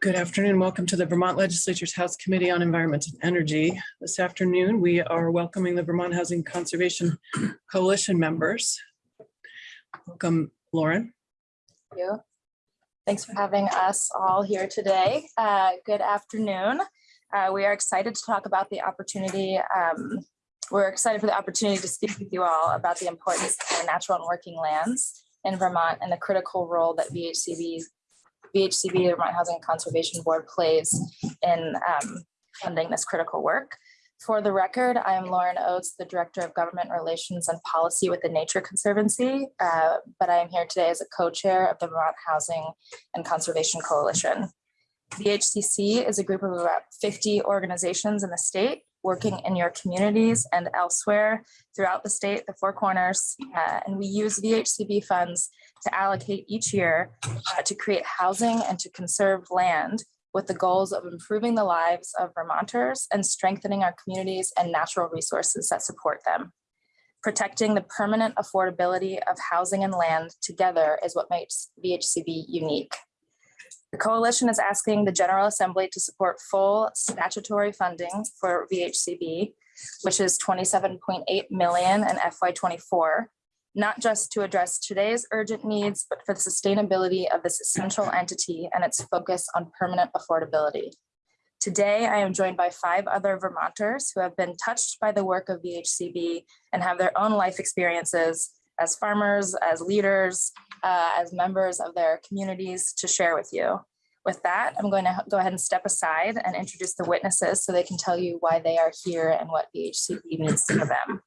Good afternoon. Welcome to the Vermont Legislature's House Committee on Environment and Energy. This afternoon, we are welcoming the Vermont Housing Conservation Coalition members. Welcome, Lauren. Thank you. Thanks for having us all here today. Uh, Good afternoon. Uh, We are excited to talk about the opportunity. um, We're excited for the opportunity to speak with you all about the importance of natural and working lands in Vermont and the critical role that VHCB, VHCB, the Vermont Housing and Conservation Board plays in um, funding this critical work. For the record, I am Lauren Oates, the Director of Government Relations and Policy with the Nature Conservancy, uh, but I am here today as a co-chair of the Vermont Housing and Conservation Coalition. The is a group of about 50 organizations in the state working in your communities and elsewhere throughout the state, the Four Corners. uh, And we use VHCB funds to allocate each year uh, to create housing and to conserve land with the goals of improving the lives of Vermonters and strengthening our communities and natural resources that support them. Protecting the permanent affordability of housing and land together is what makes VHCB unique. The coalition is asking the General Assembly to support full statutory funding for VHCB, which is 27.8 million in FY '24, not just to address today's urgent needs, but for the sustainability of this essential entity and its focus on permanent affordability. Today, I am joined by five other Vermonters who have been touched by the work of VHCB and have their own life experiences as farmers, as leaders, uh, as members of their communities to share with you. With that, I'm going to go ahead and step aside and introduce the witnesses so they can tell you why they are here and what VHCB means to them.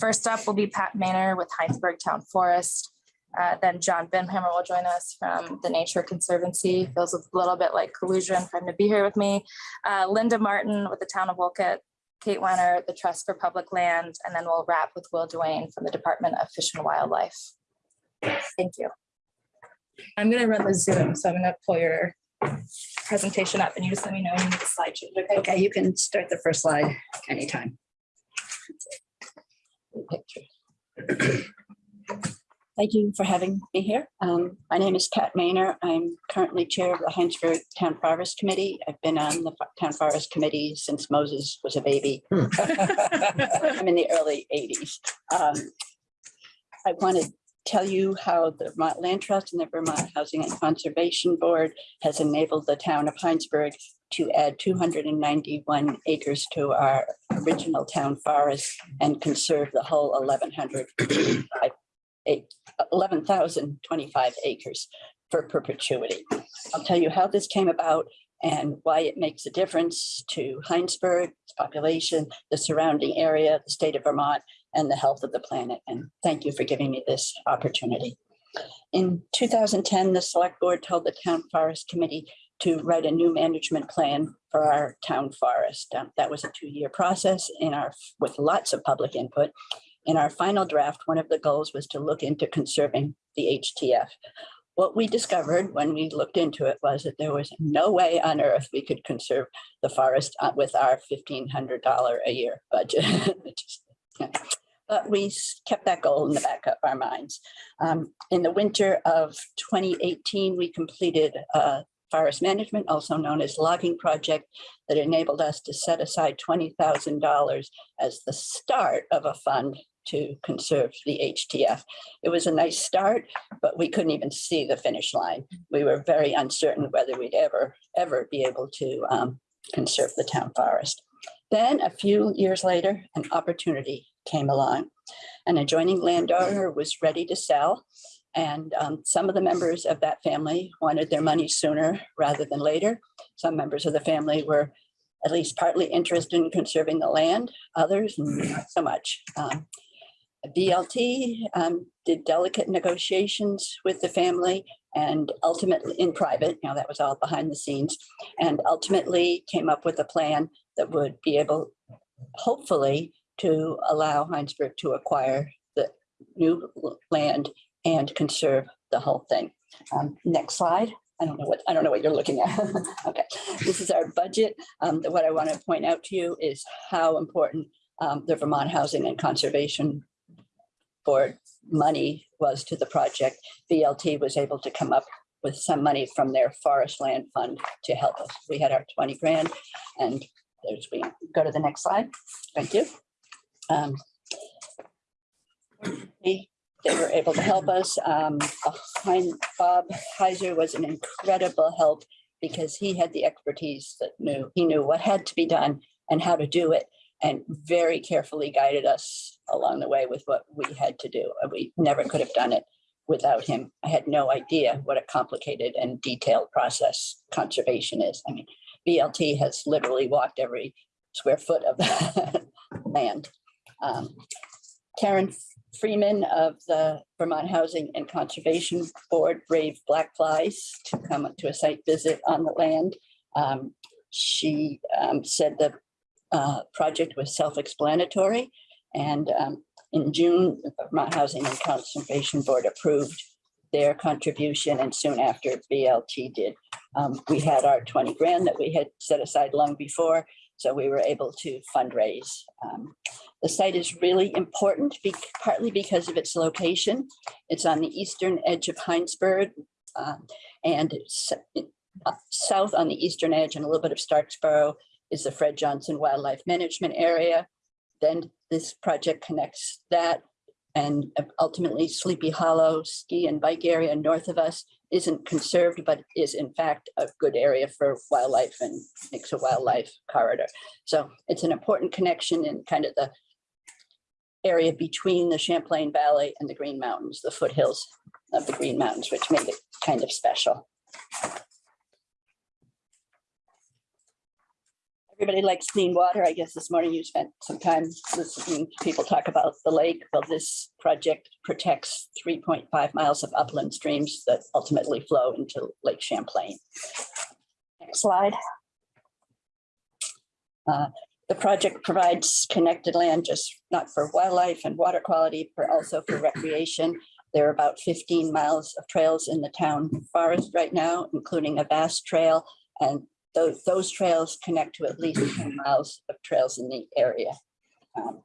First up will be Pat Maynor with Hinesburg Town Forest. Uh, then John Binhammer will join us from the Nature Conservancy. Feels a little bit like collusion for him to be here with me. Uh, Linda Martin with the Town of Wolcott, Kate Wenner, the Trust for Public Land, and then we'll wrap with Will Duane from the Department of Fish and Wildlife. Thank you. I'm gonna run the Zoom, so I'm gonna pull your presentation up and you just let me know when you need the slide change, okay? Okay, you can start the first slide anytime. Thank you for having me here. Um, My name is Pat Maynor. I'm currently Chair of the Hinesburg Town Forest Committee. I've been on the Town Forest Committee since Moses was a baby. I'm in the early 80s. Um, I want to tell you how the Vermont Land Trust and the Vermont Housing and Conservation Board has enabled the town of Hinesburg to add 291 acres to our original town forest and conserve the whole 1100, eight- 11,025 acres for perpetuity. I'll tell you how this came about and why it makes a difference to Hinesburg, its population, the surrounding area, the state of Vermont, and the health of the planet. And thank you for giving me this opportunity. In 2010, the select board told the town forest committee to write a new management plan for our town forest. Um, That was a two-year process in our, with lots of public input. In our final draft, one of the goals was to look into conserving the HTF. What we discovered when we looked into it was that there was no way on earth we could conserve the forest uh, with our $1,500 a year budget. But we kept that goal in the back of our minds. Um, In the winter of 2018, we completed a forest management, also known as logging project, that enabled us to set aside $20,000 as the start of a fund to conserve the HTF. It was a nice start, but we couldn't even see the finish line. We were very uncertain whether we'd ever, ever be able to um, conserve the town forest. Then a few years later, an opportunity came along. An adjoining landowner was ready to sell. And um, some of the members of that family wanted their money sooner rather than later. Some members of the family were at least partly interested in conserving the land, others not so much. Um, VLT um, did delicate negotiations with the family and ultimately in private, you know, that was all behind the scenes, and ultimately came up with a plan that would be able, hopefully, to allow Hinesburg to acquire the new land and conserve the whole thing. Um, Next slide. I don't know what, I don't know what you're looking at. Okay, this is our budget. Um, What I want to point out to you is how important um, the Vermont Housing and Conservation Board money was to the project. VLT was able to come up with some money from their forest land fund to help us. We had our twenty grand and there's, we go to the next slide. Thank you. Um, They were able to help us. Um, behind Bob Heiser was an incredible help because he had the expertise that knew, he knew what had to be done and how to do it and very carefully guided us along the way with what we had to do. Uh, We never could have done it without him. I had no idea what a complicated and detailed process conservation is. I mean, VLT has literally walked every square foot of the land. Um, Karen Freeman of the Vermont Housing and Conservation Board braved black flies to come to a site visit on the land. Um, She um, said the uh, project was self-explanatory. And um, in June, the Vermont Housing and Conservation Board approved their contribution and soon after VLT did. Um, We had our 20 grand that we had set aside long before, so we were able to fundraise. Um, The site is really important, be- partly because of its location. It's on the eastern edge of Hinesburg. um, And uh, south on the eastern edge and a little bit of Starksboro is the Fred Johnson Wildlife Management Area. Then this project connects that and ultimately Sleepy Hollow ski and bike area north of us isn't conserved, but is in fact a good area for wildlife and makes a wildlife corridor. So it's an important connection in kind of the area between the Champlain Valley and the Green Mountains, the foothills of the Green Mountains, which made it kind of special. Everybody likes clean water. I guess this morning you spent some time listening to people talk about the lake. Well, this project protects three point five miles of upland streams that ultimately flow into Lake Champlain. Next slide. Uh, The project provides connected land just not for wildlife and water quality, but also for recreation. There are about fifteen miles of trails in the town forest right now, including a vast trail. And those, those trails connect to at least ten miles of trails in the area. Um,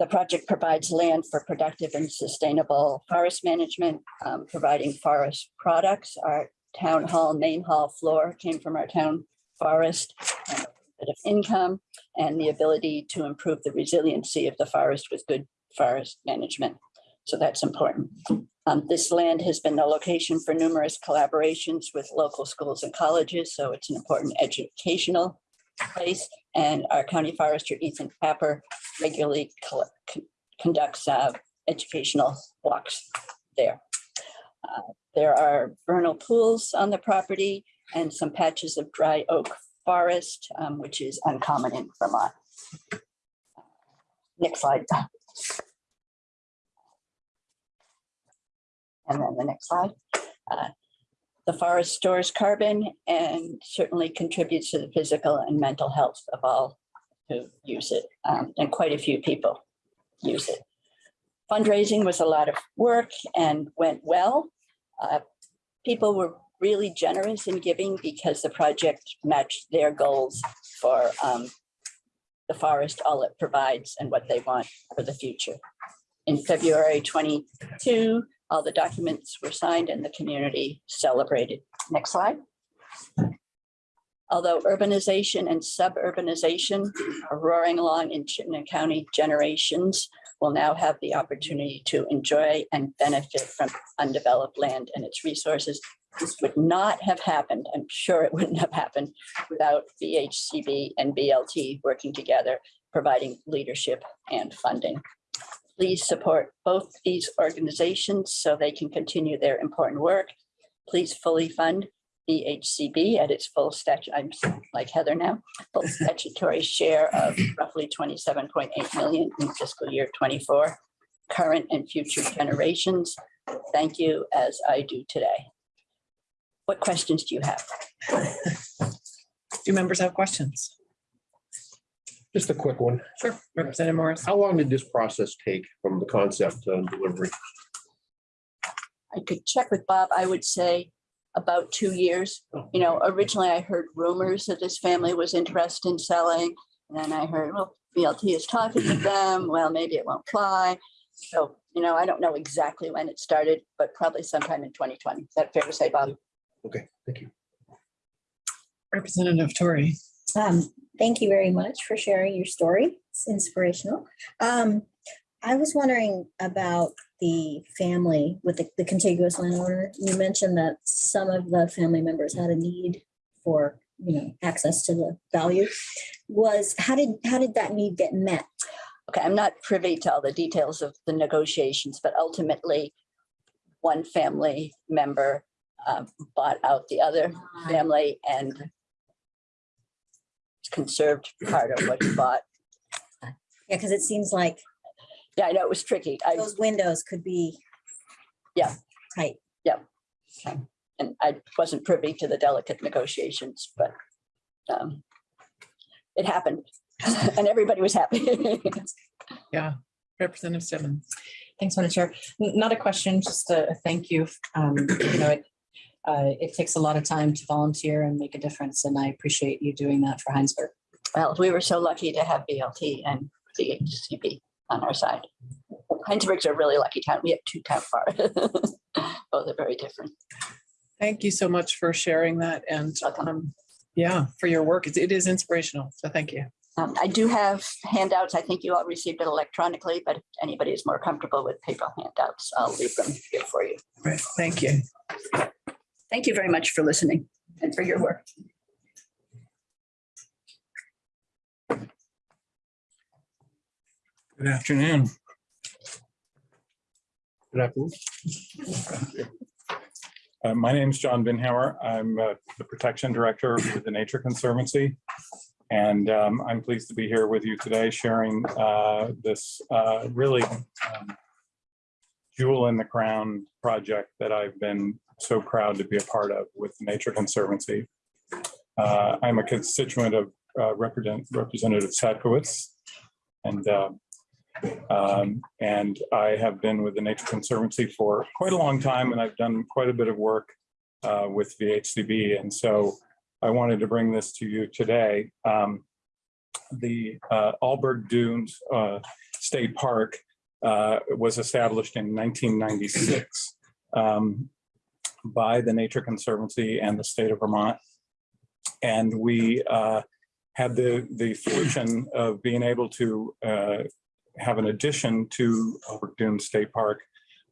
The project provides land for productive and sustainable forest management, um, providing forest products. Our town hall, main hall floor came from our town forest. Of income and the ability to improve the resiliency of the forest with good forest management. So that's important. Um, this land has been the location for numerous collaborations with local schools and colleges, so it's an important educational place. And our county forester, Ethan Tapper, regularly conducts uh, educational walks there. Uh, There are vernal pools on the property and some patches of dry oak forest, um, which is uncommon in Vermont. Next slide. And then the next slide. Uh, The forest stores carbon and certainly contributes to the physical and mental health of all who use it, um, and quite a few people use it. Fundraising was a lot of work and went well. Uh, People were really generous in giving because the project matched their goals for um, the forest, all it provides and what they want for the future. In February 22, all the documents were signed and the community celebrated. Next slide. Although urbanization and suburbanization are roaring along in Chittenden County, generations will now have the opportunity to enjoy and benefit from undeveloped land and its resources. This would not have happened, I'm sure it wouldn't have happened without VHCB and VLT working together, providing leadership and funding. Please support both these organizations so they can continue their important work. Please fully fund VHCB at its full statute, I'm like Heather now, full statutory share of roughly twenty-seven point eight million in fiscal year twenty-four. Current and future generations, thank you as I do today. What questions do you have? Do members have questions? Just a quick one. Sure. Representative Morris. How long did this process take from the concept to delivery? I could check with Bob, I would say about two years. You know, originally I heard rumors that this family was interested in selling. And then I heard, well, VLT is talking to them, well, maybe it won't fly. So, you know, I don't know exactly when it started, but probably sometime in 2020. Is that fair to say, Bob? Okay, thank you. Representative Tori. Um, thank you very much for sharing your story. It's inspirational. Um, I was wondering about the family with the, the contiguous landowner. You mentioned that some of the family members had a need for, you know, access to the value. Was, how did, how did that need get met? Okay, I'm not privy to all the details of the negotiations, but ultimately, one family member uh, bought out the other family and conserved part of what he bought. Yeah, because it seems like Yeah, I know it was tricky. I, those windows could be. Yeah. Tight. Yeah. and I wasn't privy to the delicate negotiations, but um, it happened and everybody was happy. Yeah, Representative Simmons. Thanks, Madam Chair. N- Not a question, just a a thank you. Um, You know, it, uh, it takes a lot of time to volunteer and make a difference, and I appreciate you doing that for Hinesburg. Well, we were so lucky to have VLT and the HCP on our side. Hinesburg's a really lucky town. We have two town far. Both are very different. Thank you so much for sharing that and, um, yeah, for your work. It's- It is inspirational. So thank you. Um, I do have handouts. I think you all received it electronically, but if anybody is more comfortable with paper handouts, I'll leave them here for you. Right, thank you. Thank you very much for listening and for your work. Good afternoon. Good afternoon. Uh, My name is John Binhammer. I'm uh, the Protection Director with the Nature Conservancy. And um, I'm pleased to be here with you today sharing uh, this uh, really um, jewel in the crown project that I've been so proud to be a part of with the Nature Conservancy. Uh, I'm a constituent of uh, Represent- Representative Sadkowitz. And uh, um, and I have been with the Nature Conservancy for quite a long time and I've done quite a bit of work uh, with VHCB. And so I wanted to bring this to you today. Um, the uh, Alburg Dunes uh, State Park was established in 1996 um, by the Nature Conservancy and the state of Vermont. And we uh, had the, the fortune of being able to uh, have an addition to Alburg Dune State Park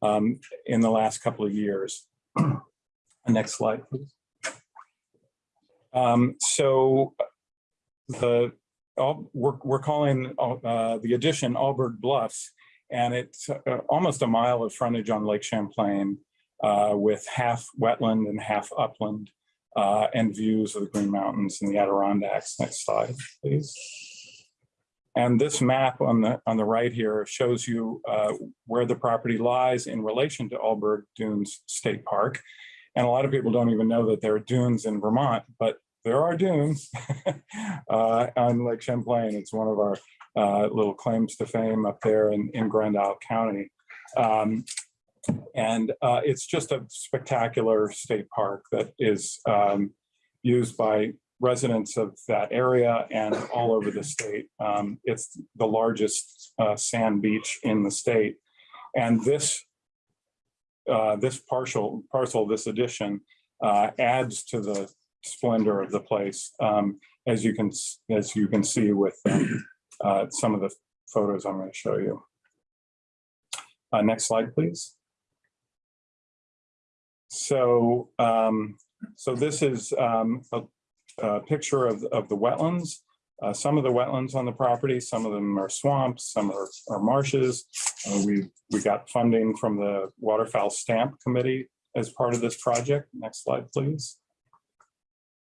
um, in the last couple of years. Next slide, please. Um, So the, all- we're, we're calling uh, the addition Alburg Bluffs, and it's uh, almost a mile of frontage on Lake Champlain with half wetland and half upland uh, and views of the Green Mountains and the Adirondacks. Next slide, please. And this map on the, on the right here shows you uh, where the property lies in relation to Alburg Dunes State Park. And a lot of people don't even know that there are dunes in Vermont, but there are dunes uh, on Lake Champlain. It's one of our uh, little claims to fame up there in, in Grand Isle County. Um, and uh, it's just a spectacular state park that is um, used by residents of that area and all over the state. Um, It's the largest uh, sand beach in the state. And this, uh, this partial, parcel, this addition uh, adds to the splendor of the place. um, As you can, as you can see with um, uh, some of the photos I'm going to show you. Uh, Next slide, please. So, um, so this is um, a a picture of, of the wetlands. Uh, some of the wetlands on the property, some of them are swamps, some are, are marshes. Uh, we, we got funding from the Waterfowl Stamp Committee as part of this project. Next slide, please.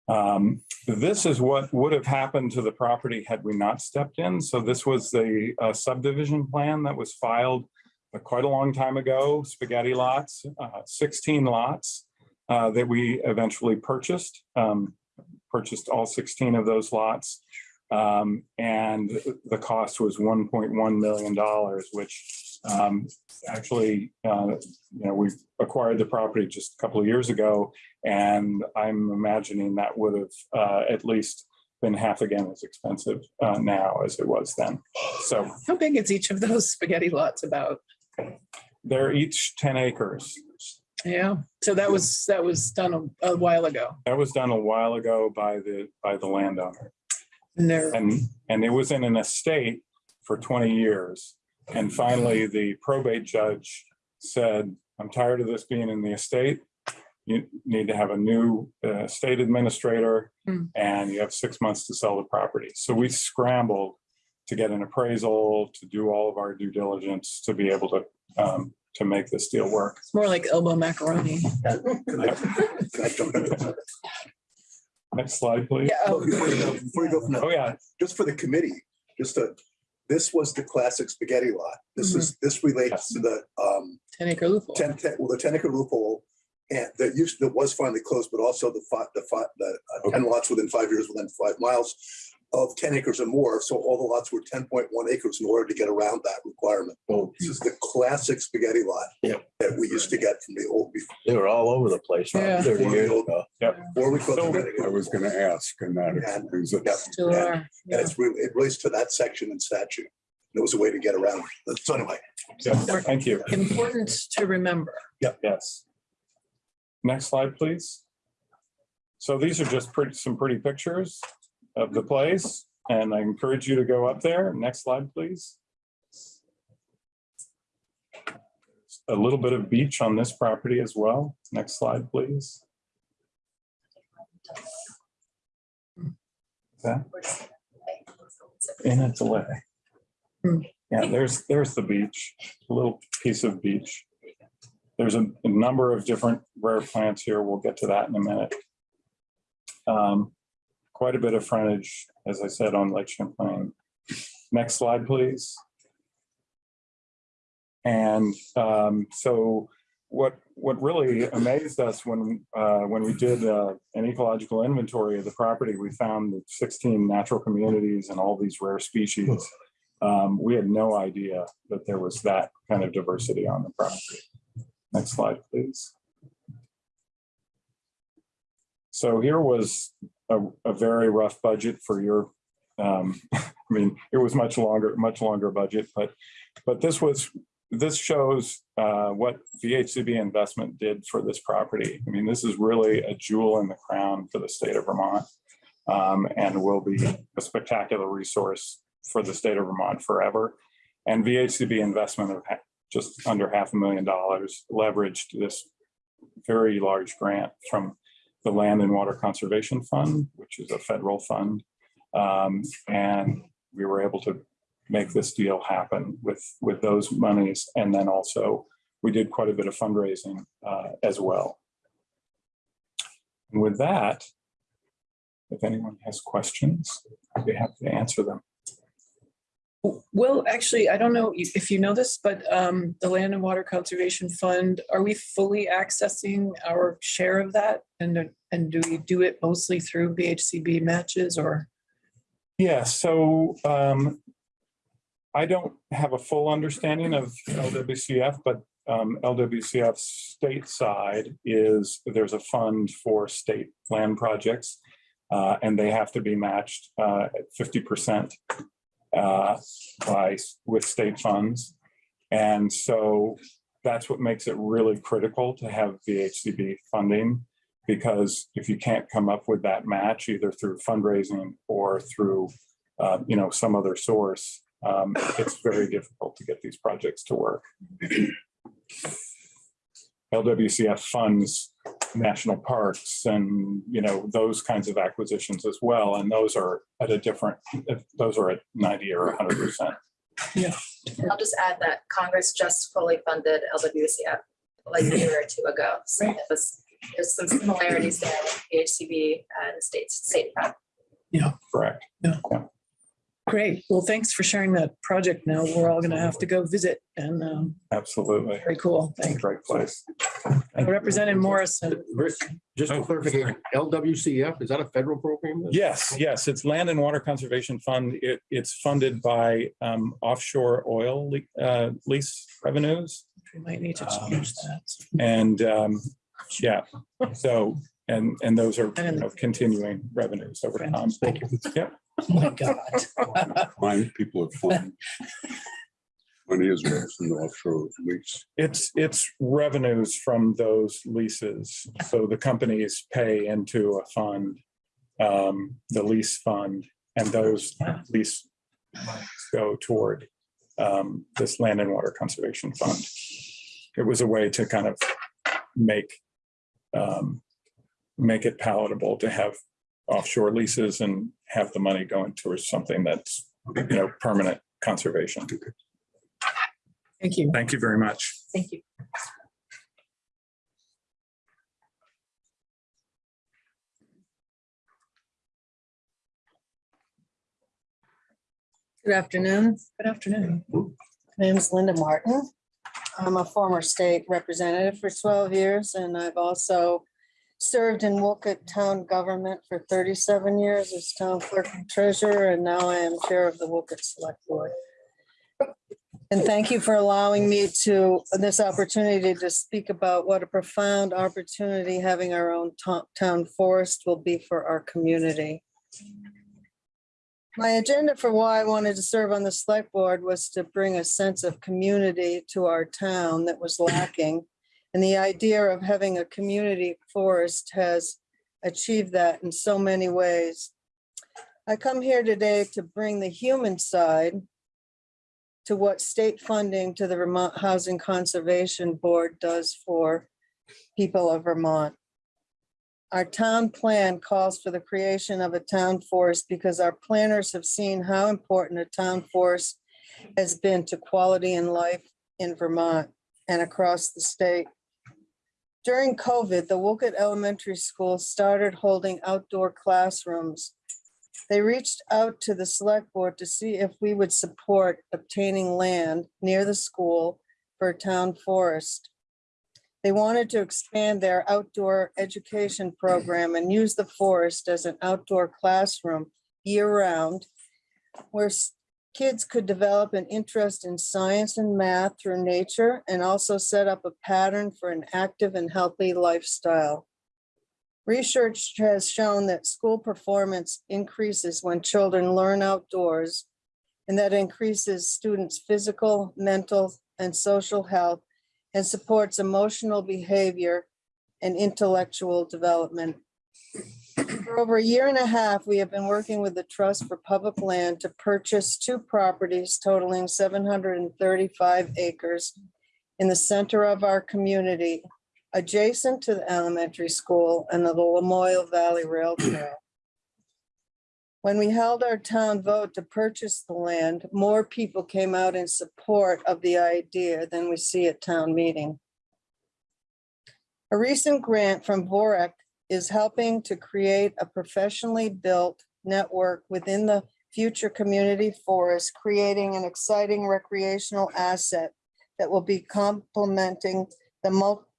Um, this is what would have happened to the property had we not stepped in. So this was the uh, subdivision plan that was filed quite a long time ago, spaghetti lots, uh, 16 lots uh, that we eventually purchased. Um, purchased all 16 of those lots. Um, and the cost was $1.1 million, which um, actually, uh, you know, we acquired the property just a couple of years ago. And I'm imagining that would have uh, at least been half again as expensive uh, now as it was then. So How big is each of those spaghetti lots about? They're each ten acres. Yeah, so that was, that was done a a while ago. That was done a while ago by the, by the landowner. And they're, And, and it was in an estate for twenty years. And finally, the probate judge said, I'm tired of this being in the estate. You need to have a new uh, state administrator Hmm. and you have six months to sell the property. So we scrambled to get an appraisal, to do all of our due diligence, to be able to, um, to make this deal work. it's more like elbow macaroni. Can I can I jump in? Next slide, please. Yeah, Oh, Before you go, before you go from Oh, yeah, just for the committee, just to, this was the classic spaghetti lot. This is, this relates to the um, ten acre loophole. ten, ten- well, the ten acre loophole. And that used, that was finally closed, but also the five, the five, the uh, ten lots within five years, within five miles of ten acres or more. So all the lots were ten point one acres in order to get around that requirement. Well, This is the classic spaghetti lot. Yep. That we used to get from the old, they were all over the place Yeah. thirty years ago. before we. closed So- the- I was gonna ask, and that explains it. Yeah. Still Yeah. are. And it's really, it relates to that section in statute. There was a way to get around. it. So anyway, yeah, thank you. Important to remember. Yes. Next slide, please. So these are just pretty, some pretty pictures of the place, and I encourage you to go up there. Next slide, please. A little bit of beach on this property as well. Next slide, please. Okay. in a delay. Yeah, there's, there's the beach, a little piece of beach. There's a, a number of different rare plants here. We'll get to that in a minute. Um, Quite a bit of frontage, as I said, on Lake Champlain. Next slide, please. And um, so what, what really amazed us when, uh, when we did uh, an ecological inventory of the property, we found that 16 natural communities and all these rare species. Um, We had no idea that there was that kind of diversity on the property. Next slide, please. So here was a, a very rough budget for your, um, I mean, it was much longer, much longer budget, but, but this was, this shows, uh, what VHCB investment did for this property. I mean, this is really a jewel in the crown for the state of Vermont. Um, and will be a spectacular resource for the state of Vermont forever. And VHCB investment of just under half a million dollars leveraged this very large grant from the Land and Water Conservation Fund, which is a federal fund. Um, and we were able to make this deal happen with, with those monies. And then also, we did quite a bit of fundraising uh, as well. And with that, if anyone has questions, I'd be happy to answer them. Well, actually, I don't know if you know this, but um, the Land and Water Conservation Fund, are we fully accessing our share of that? And, and do we do it mostly through VHCB matches or? Yeah, so um, I don't have a full understanding of LWCF, but um, LWCF's state side is there's a fund for state land projects. uh, and they have to be matched uh, at fifty percent uh, by, with state funds. And so that's what makes it really critical to have VHCB funding. Because if you can't come up with that match, either through fundraising or through, uh, you know, some other source, um, it's very difficult to get these projects to work. LWCF funds national parks and, you know, those kinds of acquisitions as well. And those are at a different, those are at ninety or hundred percent. Yeah. I'll just add that Congress just fully funded LWCF like a year or two ago. So it was, there's some similarities there with VHCB and the state, state fund. Correct. Great. Well, thanks for sharing that project now. We're all going to have to go visit and um, Absolutely. very cool. Thanks. great place. Representative Morrison. Rick, just for clarification, LWCF, is that a federal program? Yes, yes, it's Land and Water Conservation Fund. It, it's funded by um, offshore oil le- uh, lease revenues. We might need to change that. And um, yeah, so and, and those are, you know, continuing revenues over time. Thank you. Oh my God. Fine, people have fun. Money is raised in the offshore lease. It's, it's revenues from those leases. So the companies pay into a fund, um, the lease fund, and those lease monies go toward um, this land and water conservation fund. It was a way to kind of make, um, make it palatable to have offshore leases and have the money going towards something that's, you know, permanent conservation. Thank you. Thank you very much. Thank you. Good afternoon. Good afternoon. My name is Linda Martin. I'm a former state representative for 12 years, and I've also served in Wolcott Town Government for 37 years as town clerk and treasurer, and now I am chair of the Wolcott Select Board. And thank you for allowing me to, this opportunity to speak about what a profound opportunity having our own to- town forest will be for our community. My agenda for why I wanted to serve on the select board was to bring a sense of community to our town that was lacking. And the idea of having a community forest has achieved that in so many ways. I come here today to bring the human side to what state funding to the Vermont Housing Conservation Board does for people of Vermont. Our town plan calls for the creation of a town forest because our planners have seen how important a town forest has been to quality and life in Vermont and across the state. During COVID, the Wolcott Elementary School started holding outdoor classrooms. They reached out to the select board to see if we would support obtaining land near the school for a town forest. They wanted to expand their outdoor education program and use the forest as an outdoor classroom year-round where s- kids could develop an interest in science and math through nature and also set up a pattern for an active and healthy lifestyle. Research has shown that school performance increases when children learn outdoors and that increases students' physical, mental, and social health and supports emotional behavior and intellectual development. For over a year and a half, we have been working with the Trust for Public Land to purchase two properties totaling seven hundred and thirty-five acres in the center of our community, adjacent to the elementary school and the Lamoille Valley Rail Trail. When we held our town vote to purchase the land, more people came out in support of the idea than we see at town meeting. A recent grant from VOREC is helping to create a professionally built network within the future community forest, creating an exciting recreational asset that will be complementing the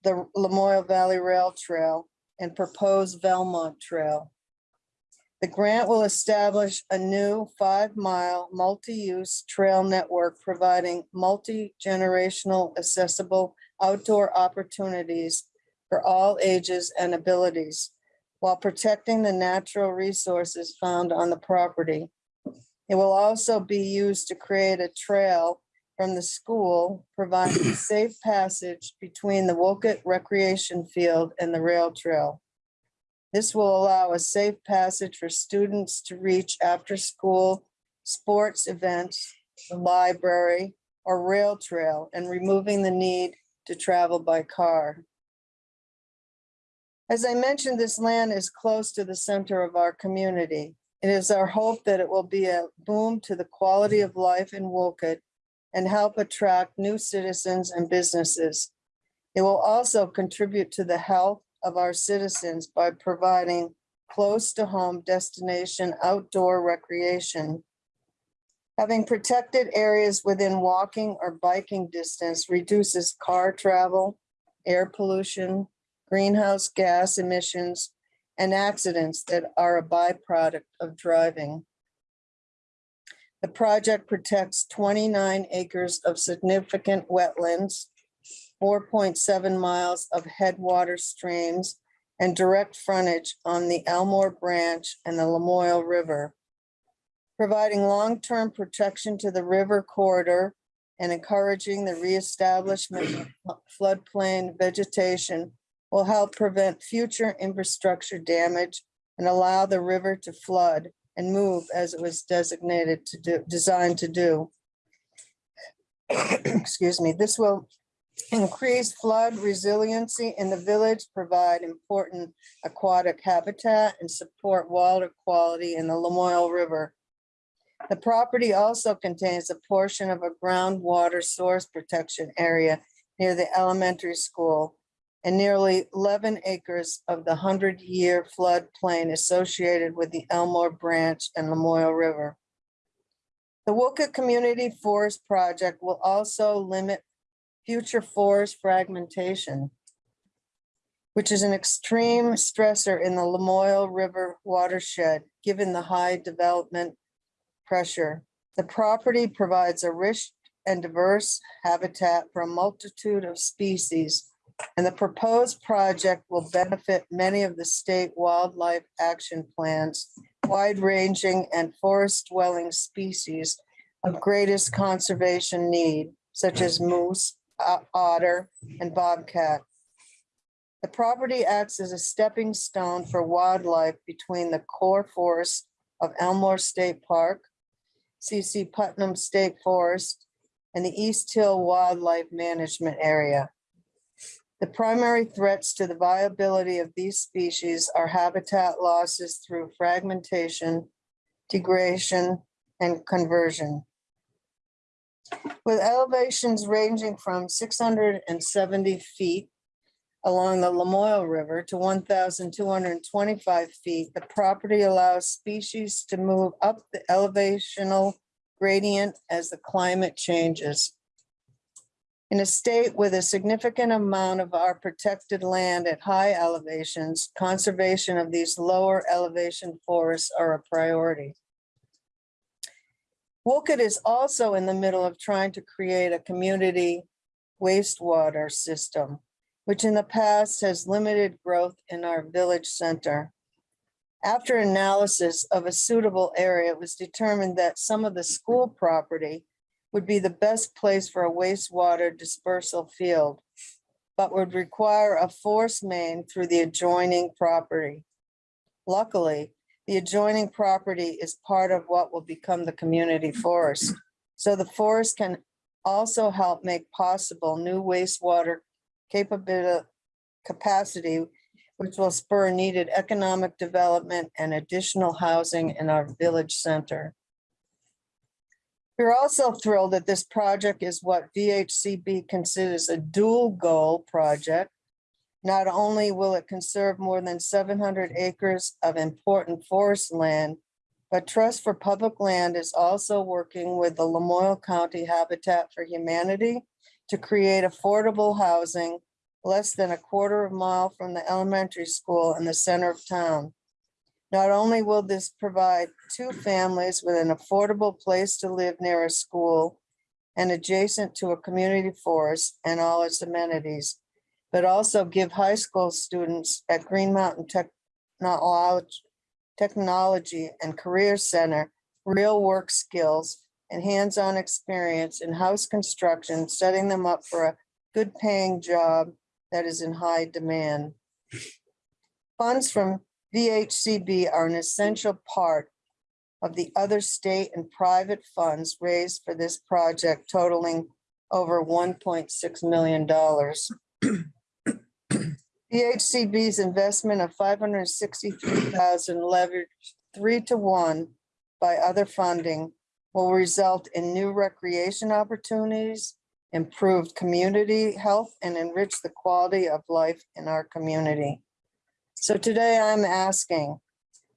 the Lamoille Valley Rail Trail and proposed Velmont Trail. The grant will establish a new five-mile multi-use trail network providing multi-generational accessible outdoor opportunities for all ages and abilities while protecting the natural resources found on the property. It will also be used to create a trail from the school, providing safe passage between the Wolcott Recreation Field and the rail trail. This will allow a safe passage for students to reach after-school sports events, the library, or rail trail, and removing the need to travel by car. As I mentioned, this land is close to the center of our community. It is our hope that it will be a boom to the quality of life in Wolcott and help attract new citizens and businesses. It will also contribute to the health of our citizens by providing close to home destination outdoor recreation. Having protected areas within walking or biking distance reduces car travel, air pollution, greenhouse gas emissions, and accidents that are a byproduct of driving. The project protects 29 acres of significant wetlands, 4.7 miles of headwater streams, and direct frontage on the Elmore Branch and the Lamoille River, providing long-term protection to the river corridor and encouraging the reestablishment of floodplain vegetation will help prevent future infrastructure damage and allow the river to flood and move as it was designated to do, designed to do. Excuse me, this will increase flood resiliency in the village, provide important aquatic habitat and support water quality in the Lamoille River. The property also contains a portion of a groundwater source protection area near the elementary school and nearly eleven acres of the hundred-year floodplain associated with the Elmore Branch and Lamoille River. The Wolcott Community Forest Project will also limit future forest fragmentation, which is an extreme stressor in the Lamoille River watershed, given the high development pressure. The property provides a rich and diverse habitat for a multitude of species, and the proposed project will benefit many of the state wildlife action plans, wide-ranging and forest-dwelling species of greatest conservation need, such as moose, otter, and bobcat. The property acts as a stepping stone for wildlife between the core forest of Elmore State Park, CC Putnam State Forest, and the East Hill Wildlife Management Area. The primary threats to the viability of these species are habitat losses through fragmentation, degradation, and conversion. With elevations ranging from six hundred and seventy feet along the Lamoille River to one thousand two hundred and twenty-five feet, the property allows species to move up the elevational gradient as the climate changes. In a state with a significant amount of our protected land at high elevations, conservation of these lower elevation forests are a priority. Wolcott is also in the middle of trying to create a community wastewater system, which in the past has limited growth in our village center. After analysis of a suitable area, it was determined that some of the school property would be the best place for a wastewater dispersal field, but would require a force main through the adjoining property. Luckily, the adjoining property is part of what will become the community forest. So the forest can also help make possible new wastewater capability, capacity, which will spur needed economic development and additional housing in our village center. We're also thrilled that this project is what VHCB considers a dual goal project. Not only will it conserve more than seven hundred acres of important forest land, but Trust for Public Land is also working with the Lamoille County Habitat for Humanity to create affordable housing less than a quarter of a mile from the elementary school in the center of town. Not only will this provide two families with an affordable place to live near a school and adjacent to a community forest and all its amenities, but also give high school students at Green Mountain Technology, Technology and Career Center real work skills and hands-on experience in house construction, setting them up for a good paying job that is in high demand. Funds from VHCB are an essential part of the other state and private funds raised for this project totaling over one point six million dollars. VHCB's investment of five hundred sixty-three thousand leveraged three to one by other funding will result in new recreation opportunities, improved community health, and enrich the quality of life in our community. So today I'm asking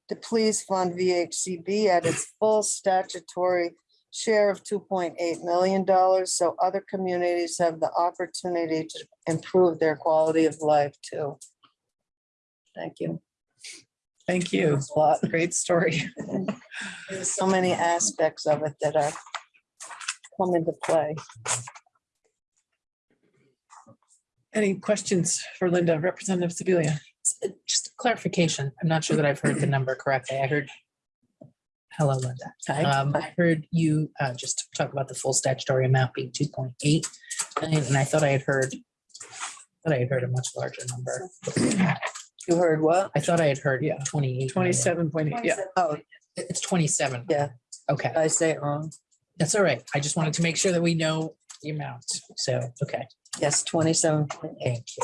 to please fund VHCB at its full statutory share of two point eight million dollars so other communities have the opportunity to improve their quality of life too. Thank you. Thank you. Thanks a lot. Great story. There's so many aspects of it that are come into play. Any questions for Linda, Representative Sibilia? S- Just clarification, I'm not sure that I've heard the number correctly. I heard. Hello, Linda. Um, I heard you uh, just talk about the full statutory amount being two point eight. And I thought I had heard, that I had heard a much larger number. You heard what? I thought I had heard, yeah, twenty-eight. Twenty-seven point eight, yeah. Oh, It's twenty-seven. Yeah. Okay, did I say it wrong. that's all right. I just wanted to make sure that we know the amount. So, okay, Yes, twenty-seven. thank you.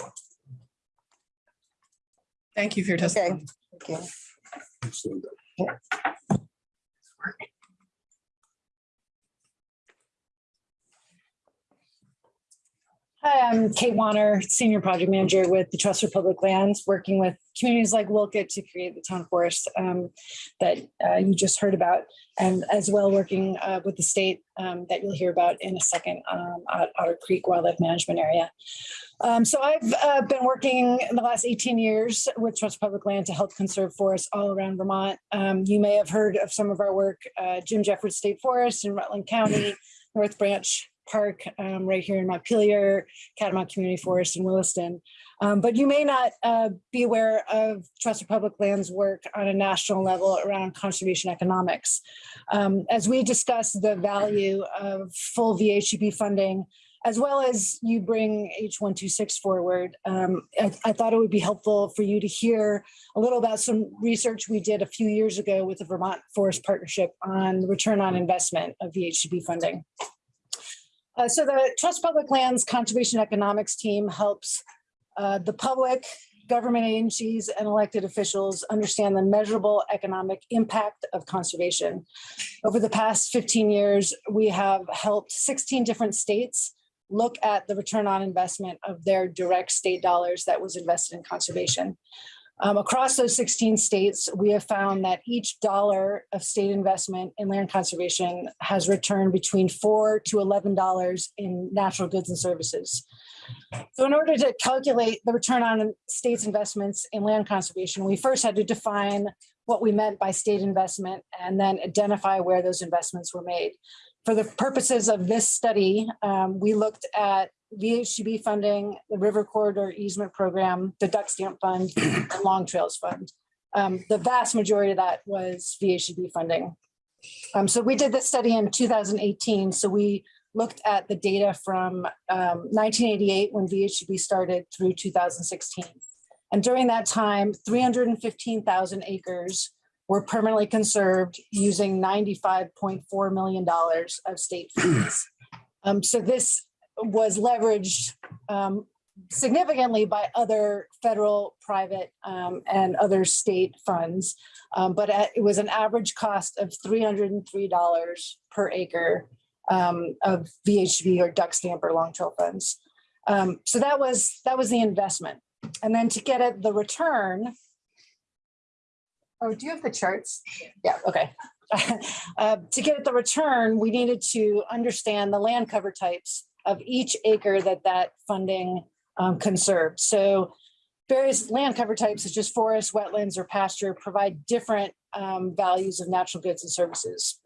Thank you for your testimony. Okay. Excellent. Hi, I'm Kate Wanner, Senior Project Manager with the Trust for Public Lands, working with communities like Wolcott to create the town forest um, that uh, you just heard about, and as well working uh, with the state um, that you'll hear about in a second um, at Otter Creek Wildlife Management Area. Um, So I've uh, been working in the last 18 years with Trust for Public Land to help conserve forests all around Vermont. Um, You may have heard of some of our work, uh, Jim Jeffords State Forest in Rutland County, North Branch Park um, right here in Montpelier, Catamount Community Forest in Williston. Um, but you may not uh, be aware of Trust for Public Lands work on a national level around conservation economics. Um, as we discuss the value of full VHCB funding, as well as you bring H126 forward, um, I, I thought it would be helpful for you to hear a little about some research we did a few years ago with the Vermont Forest Partnership on the return on investment of VHCB funding. Uh, so the Trust Public Lands Conservation Economics team helps uh, the public, government agencies, and elected officials understand the measurable economic impact of conservation. Over the past 15 years, we have helped 16 different states look at the return on investment of their direct state dollars that was invested in conservation. Um, across those 16 states, we have found that each dollar of state investment in land conservation has returned between four to $11 in natural goods and services. So in order to calculate the return on states investments in land conservation, we first had to define what we meant by state investment and then identify where those investments were made. For the purposes of this study, um, we looked at VHCB funding, the River Corridor Easement Program, the Duck Stamp Fund, and Long Trails Fund. Um, the vast majority of that was VHCB funding. Um, so we did this study in 2018. So we looked at the data from um, 1988 when VHCB started through 2016. And during that time, 315,000 acres were permanently conserved using $95.4 million of state funds. Um, so this was leveraged um, significantly by other federal, private, um, and other state funds. Um, but at- it was an average cost of $303 per acre um, of VHB or duck stamp or long trail funds. Um, so that was that was the investment. And then to get at the return. Oh, do you have the charts? Yeah, okay. Uh, to get at the return, we needed to understand the land cover types of each acre that that funding um, conserved. So various land cover types such as forest, wetlands, or pasture provide different um, values of natural goods and services.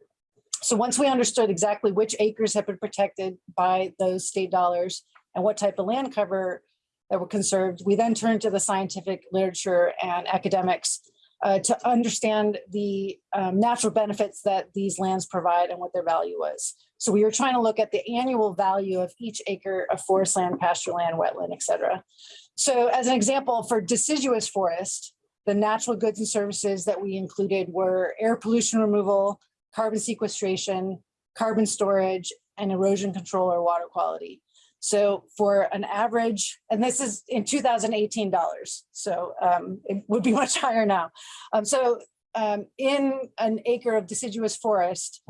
So once we understood exactly which acres have been protected by those state dollars and what type of land cover that were conserved, we then turned to the scientific literature and academics uh, to understand the um, natural benefits that these lands provide and what their value was. So we were trying to look at the annual value of each acre of forest land, pasture land, wetland, et cetera. So as an example, for deciduous forest, the natural goods and services that we included were air pollution removal, carbon sequestration, carbon storage, and erosion control or water quality. So for an average, and this is in 2018 dollars, so um, it would be much higher now. Um, so um, in an acre of deciduous forest,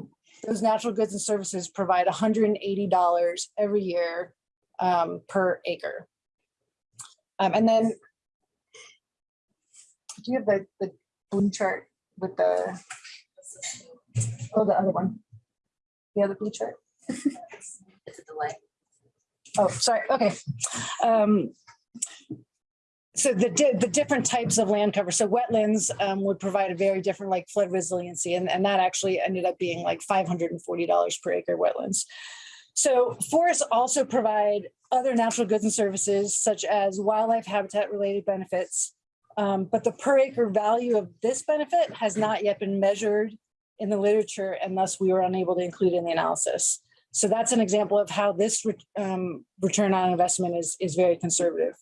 those natural goods and services provide $180 every year um, per acre. Um, and then do you have the, the blue chart with the, oh, the other one? The other blue chart? It's a delay. Oh, sorry, okay. Um, So the, di- the different types of land cover, so wetlands um, would provide a very different like flood resiliency and, and that actually ended up being like $540 per acre wetlands. So forests also provide other natural goods and services such as wildlife habitat related benefits, Um, but the per acre value of this benefit has not yet been measured in the literature and thus we were unable to include in the analysis. So that's an example of how this re- um, return on investment is, is very conservative.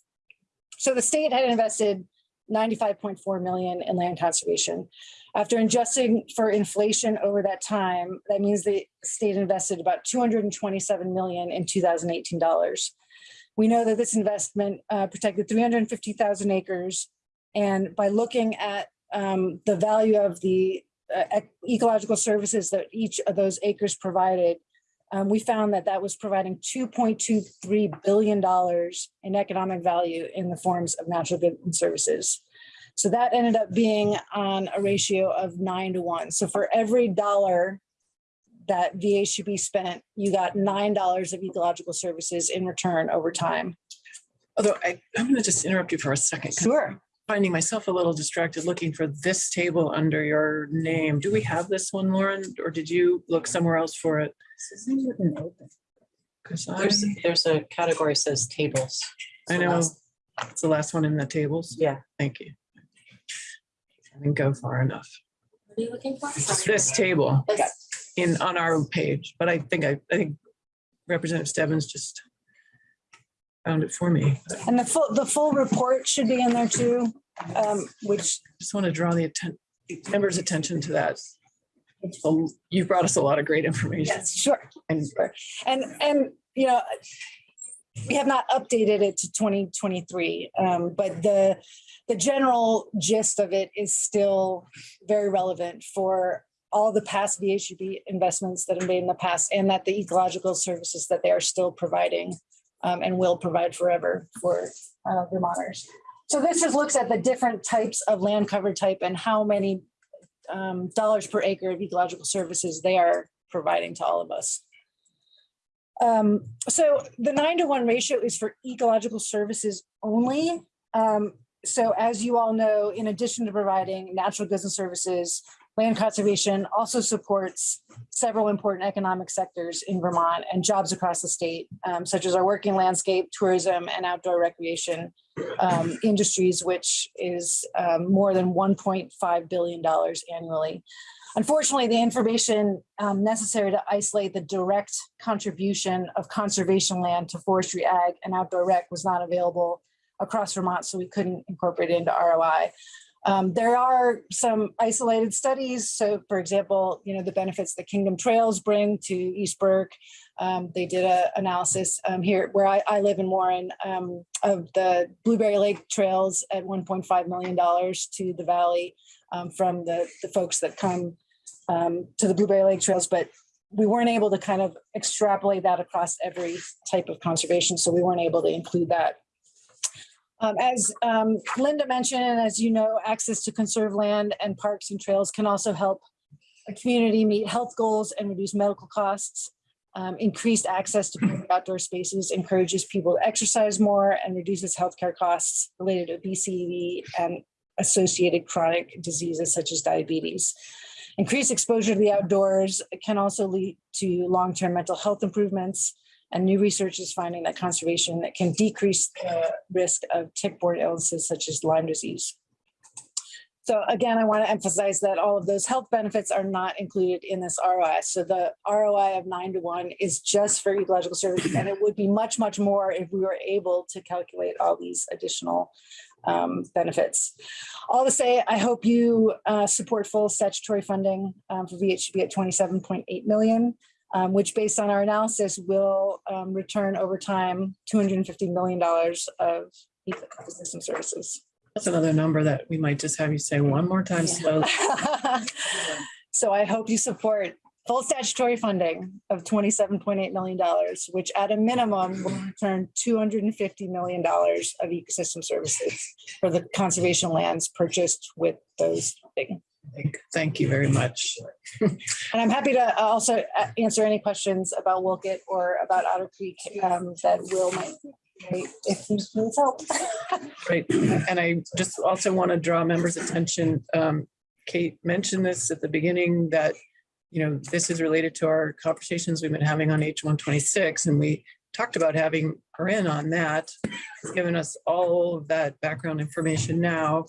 So the state had invested 95.4 million in land conservation. After adjusting for inflation over that time, that means the state invested about 227 million in 2018 dollars. We know that this investment uh, protected 350,000 acres. And by looking at um, the value of the uh, ecological services that each of those acres provided, um, we found that that was providing $2.23 billion in economic value in the forms of natural goods and services. So that ended up being on a ratio of nine to one. So for every dollar that VHB spent, you got nine dollars of ecological services in return over time. Although I, I'm going to just interrupt you for a second. Sure. Finding myself a little distracted looking for this table under your name. Do we have this one, Lauren, or did you look somewhere else for it? Because I, There's, there's a category says tables. I know it's the last one in the tables. Yeah. Thank you. I didn't go far enough. What are you looking for? This table This- in, on our page, but I think I, I think Representative Stebbins just found it for me. And the full, the full report should be in there too, um, which Just want to draw the atten- members' attention to that. So You brought us a lot of great information. Yes, sure. And Sure. And, and, you know, we have not updated it to twenty twenty-three, um, but the, the general gist of it is still very relevant for all the past VHB investments that have made in the past and that the ecological services that they are still providing um, and will provide forever for uh, Vermonters. So this just looks at the different types of land cover type and how many um, dollars per acre of ecological services they are providing to all of us. Um, so the nine to one ratio is for ecological services only. Um, so as you all know, in addition to providing natural goods and services, land conservation also supports several important economic sectors in Vermont and jobs across the state, um, such as our working landscape, tourism, and outdoor recreation um, industries, which is um, more than $1.5 billion annually. Unfortunately, the information um, necessary to isolate the direct contribution of conservation land to forestry, ag, and outdoor rec was not available across Vermont, so we couldn't incorporate it into ROI. Um, there are some isolated studies. So for example, you know, the benefits that Kingdom Trails bring to East Burke. Um, they did a analysis um, here where I, I live in Warren um, of the Blueberry Lake Trails at $1.5 million to the valley um, from the, the folks that come um, to the Blueberry Lake Trails, but we weren't able to kind of extrapolate that across every type of conservation. So we weren't able to include that um, as um, Linda mentioned, and as you know, access to conserved land and parks and trails can also help a community meet health goals and reduce medical costs. Um, increased access to outdoor spaces encourages people to exercise more and reduces healthcare costs related to obesity and associated chronic diseases such as diabetes. Increased exposure to the outdoors can also lead to long-term mental health improvements and new research is finding that conservation can decrease the risk of tick-borne illnesses such as Lyme disease. So again, I want to emphasize that all of those health benefits are not included in this ROI. So the ROI of nine to one is just for ecological services, and it would be much, much more if we were able to calculate all these additional um, benefits. All to say, I hope you uh, support full statutory funding um, for VHB at 27.8 million um, which based on our analysis will um, return over time $250 million of ecosystem services. That's another number that we might just have you say one more time slowly. So I hope you support full statutory funding of $27.8 million, which at a minimum will return $250 million of ecosystem services for the conservation lands purchased with those funding. Thank- you very much. And I'm happy to also uh, answer any questions about Wolcott or about Otter Creek um, that Will might, if he needs help. Right. And I just also want to draw members' attention. um, Kate mentioned this at the beginning that, you know, this is related to our conversations we've been having on H one twenty-six and we talked about having her in on that, given us all of that background information now.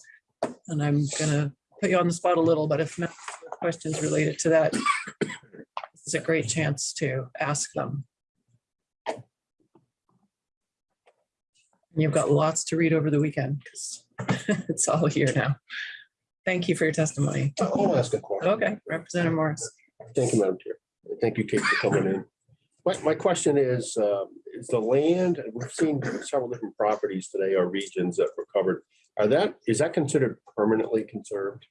And I'm gonna put you on the spot a little, but if not, questions related to that, this is a great chance to ask them. You've got lots to read over the weekend because it's all here now. Thank you for your testimony. I'll ask a question. Okay, Representative Morris. Thank you, Madam Chair. Thank you, Kate, for coming in. My, my question is, um, is the land, we've seen several different properties today or regions that were covered. Are that, is that considered permanently conserved?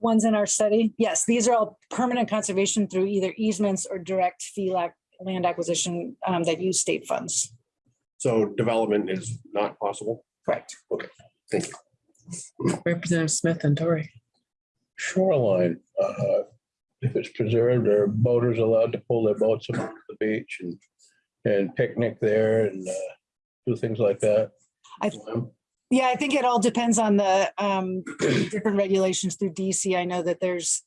Ones in our study, yes, these are all permanent conservation through either easements or direct fee land acquisition um, that use state funds. So development is not possible? Correct. Okay, thank you. Representative Smith and Dory. shoreline, uh, if it's preserved, are boaters allowed to pull their boats along the beach and, and picnic there and, uh, do things like that? I- Yeah, I think it all depends on the um, different regulations through DC. I know that there's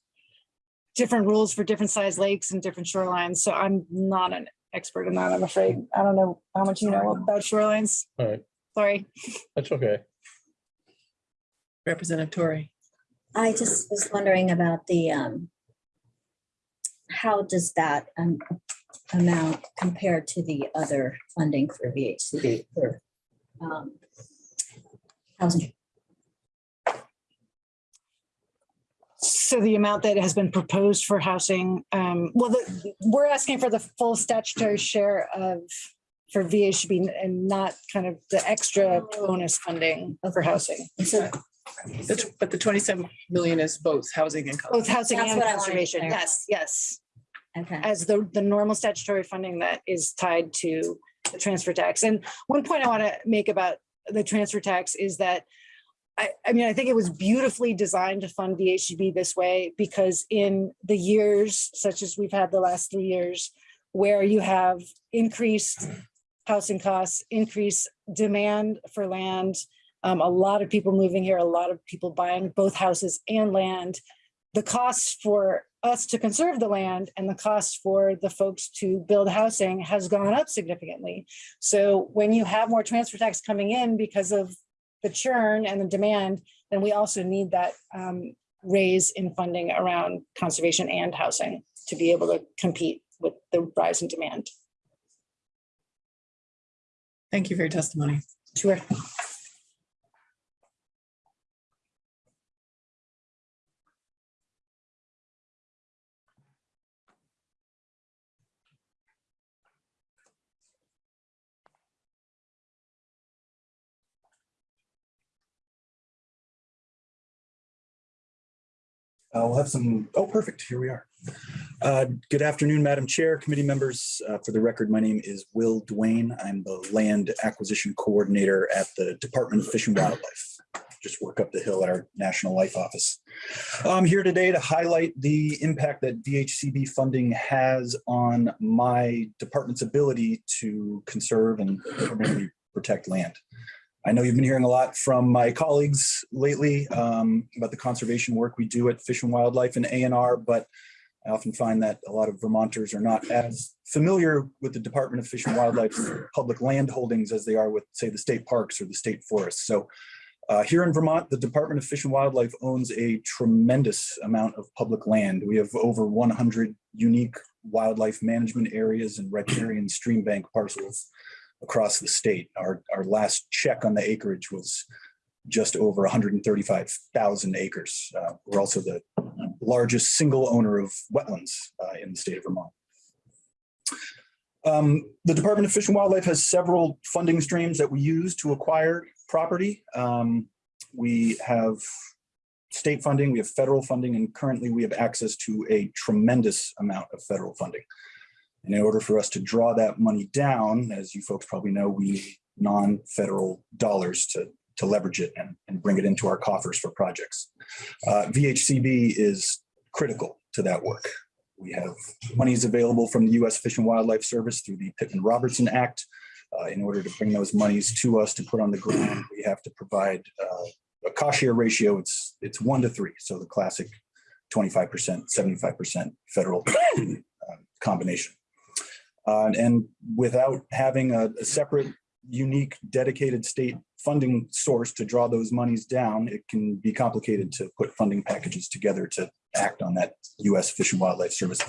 different rules for different size lakes and different shorelines, so I'm not an expert in that, I'm afraid. I don't know how much you know about shorelines. All right, Sorry. that's okay. Representative Tory. I just was wondering about the, um, how does that um, amount compare to the other funding for VHCB for um, housing? So the amount that has been proposed for housing, um, well, the, we're asking for the full statutory share of, for VHB and not kind of the extra bonus funding for housing. And so That's- But the 27 million is both housing and. Both housing That's and what I wanted to conservation, yes, yes. Okay. As the, the normal statutory funding that is tied to the transfer tax. And one point I want to make about the transfer tax is that I, I mean, I think it was beautifully designed to fund VHB this way because in the years such as we've had the last three years, where you have increased housing costs, increased demand for land, um, a lot of people moving here, a lot of people buying both houses and land. The costs for us to conserve the land and the cost for the folks to build housing has gone up significantly. So when you have more transfer tax coming in because of the churn and the demand, then we also need that um, raise in funding around conservation and housing to be able to compete with the rise in demand. Thank you for your testimony. Sure. Uh, We'll have some, oh, perfect, here we are. Uh, Good afternoon, Madam Chair, committee members. Uh, For the record, my name is Will Duane. I'm the Land Acquisition Coordinator at the Department of Fish and Wildlife. Just work up the hill at our National Life Office. I'm here today to highlight the impact that VHCB funding has on my department's ability to conserve and protect land. I know you've been hearing a lot from my colleagues lately um, about the conservation work we do at Fish and Wildlife and ANR, but I often find that a lot of Vermonters are not as familiar with the Department of Fish and Wildlife's public land holdings as they are with, say, the state parks or the state forests. So uh, here in Vermont, the Department of Fish and Wildlife owns a tremendous amount of public land. We have over 100 unique wildlife management areas and riparian stream bank parcels across the state. Our, our last check on the acreage was just over 135,000 acres. Uh, We're also the largest single owner of wetlands uh, in the state of Vermont. Um, The Department of Fish and Wildlife has several funding streams that we use to acquire property. Um, We have state funding, we have federal funding, and currently we have access to a tremendous amount of federal funding. And in order for us to draw that money down, as you folks probably know, we need non-federal dollars to, to leverage it and, and bring it into our coffers for projects. Uh, VHCB is critical to that work. We have monies available from the U.S. Fish and Wildlife Service through the Pittman Robertson Act. Uh, in order to bring those monies to us to put on the ground, we have to provide uh, a cost share ratio. It's it's one to three, so the classic 25%, 75% federal uh, combination. Uh, and without having a, a separate unique dedicated state funding source to draw those monies down, it can be complicated to put funding packages together to act on that US Fish and Wildlife Service.